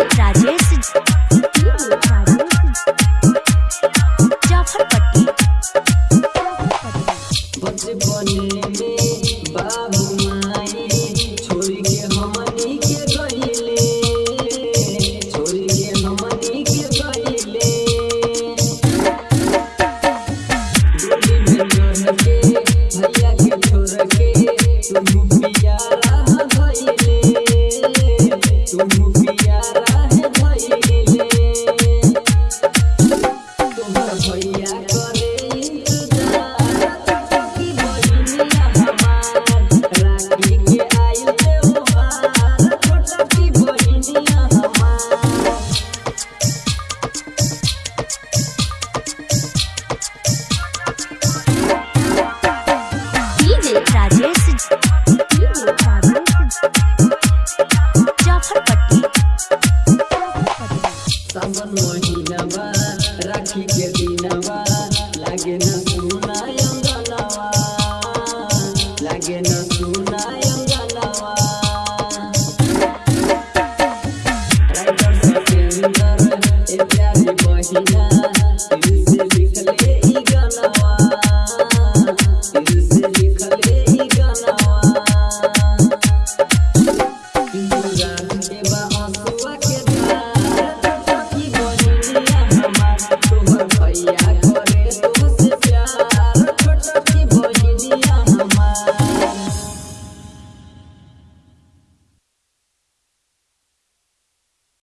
Rajesh keep you in a while.